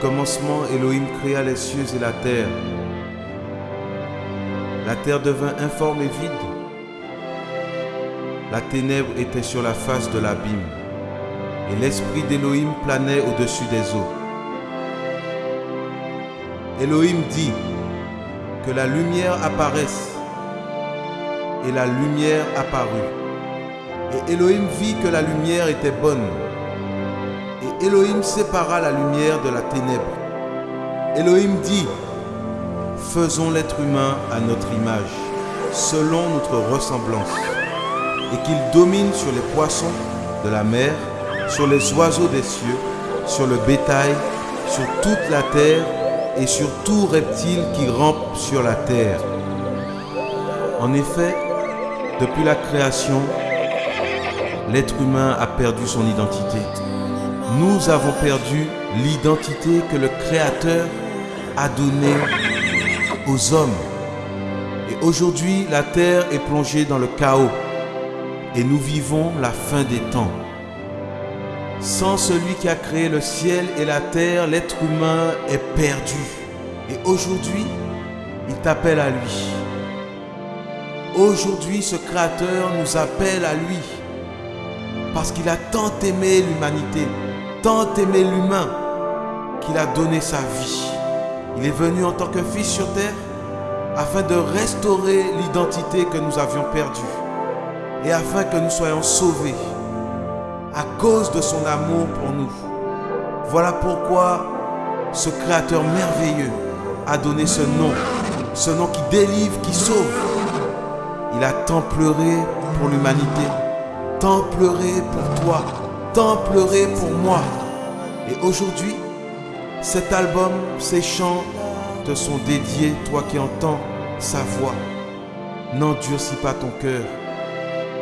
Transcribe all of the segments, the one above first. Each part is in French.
commencement, Elohim créa les cieux et la terre. La terre devint informe et vide. La ténèbre était sur la face de l'abîme, et l'esprit d'Elohim planait au-dessus des eaux. Elohim dit que la lumière apparaisse, et la lumière apparut. Et Elohim vit que la lumière était bonne. Et Elohim sépara la lumière de la ténèbre. Elohim dit, faisons l'être humain à notre image, selon notre ressemblance, et qu'il domine sur les poissons de la mer, sur les oiseaux des cieux, sur le bétail, sur toute la terre et sur tout reptile qui rampe sur la terre. En effet, depuis la création, l'être humain a perdu son identité. Nous avons perdu l'identité que le Créateur a donnée aux hommes. Et aujourd'hui, la terre est plongée dans le chaos et nous vivons la fin des temps. Sans celui qui a créé le ciel et la terre, l'être humain est perdu. Et aujourd'hui, il t'appelle à lui. Aujourd'hui, ce Créateur nous appelle à lui. Parce qu'il a tant aimé l'humanité, tant aimé l'humain, qu'il a donné sa vie. Il est venu en tant que fils sur terre afin de restaurer l'identité que nous avions perdue et afin que nous soyons sauvés à cause de son amour pour nous. Voilà pourquoi ce Créateur merveilleux a donné ce nom, ce nom qui délivre, qui sauve. Il a tant pleuré pour l'humanité, tant pleuré pour toi, tant pleuré pour moi. Et aujourd'hui, cet album, ces chants te sont dédiés, toi qui entends sa voix. N'endurcis pas ton cœur.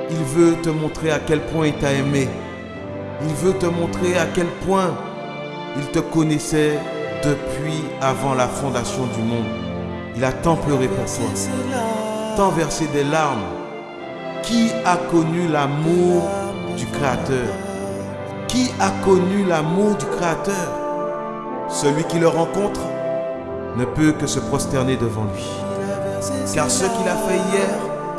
Il veut te montrer à quel point il t'a aimé. Il veut te montrer à quel point il te connaissait depuis avant la fondation du monde. Il a tant pleuré pour toi, tant versé des larmes. Qui a connu l'amour du Créateur? Qui a connu l'amour du Créateur Celui qui le rencontre ne peut que se prosterner devant lui. Car ce qu'il a fait hier,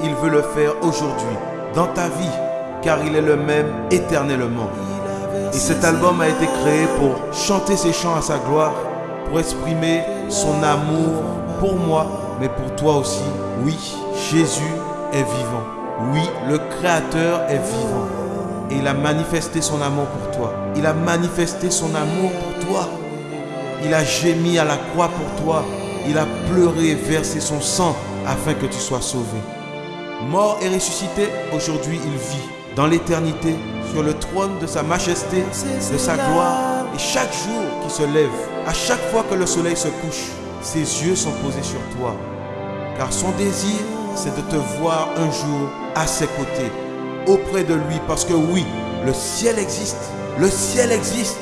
il veut le faire aujourd'hui, dans ta vie, car il est le même éternellement. Et cet album a été créé pour chanter ses chants à sa gloire, pour exprimer son amour pour moi, mais pour toi aussi. Oui, Jésus est vivant. Oui, le Créateur est vivant. Et il a manifesté son amour pour toi. Il a manifesté son amour pour toi. Il a gémi à la croix pour toi. Il a pleuré et versé son sang afin que tu sois sauvé. Mort et ressuscité, aujourd'hui il vit dans l'éternité sur le trône de sa majesté, de sa gloire. Et chaque jour qui se lève, à chaque fois que le soleil se couche, ses yeux sont posés sur toi. Car son désir, c'est de te voir un jour à ses côtés, auprès de lui. Parce que oui, le ciel existe. Le ciel existe.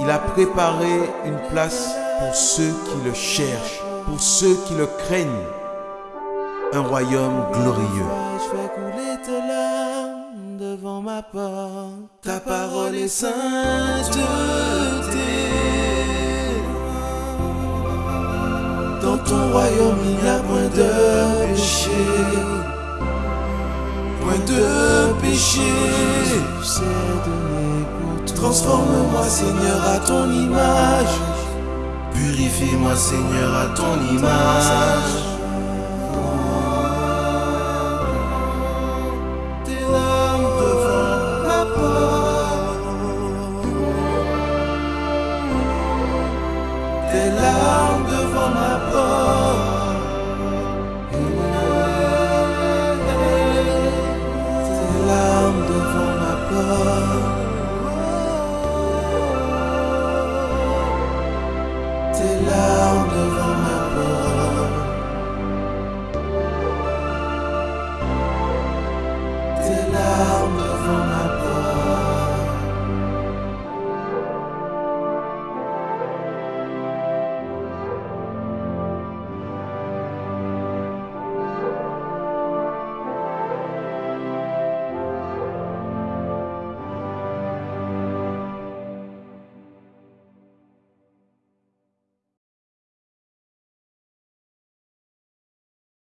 Il a préparé une place pour ceux qui le cherchent, pour ceux qui le craignent. Un royaume glorieux. Devant ma porte. Ta parole est sainteté. Dans ton royaume, il n'y a point de péché. De péché. Transforme-moi, Seigneur, à ton image. Purifie-moi, Seigneur, à ton image. Tes larmes devant ma porte.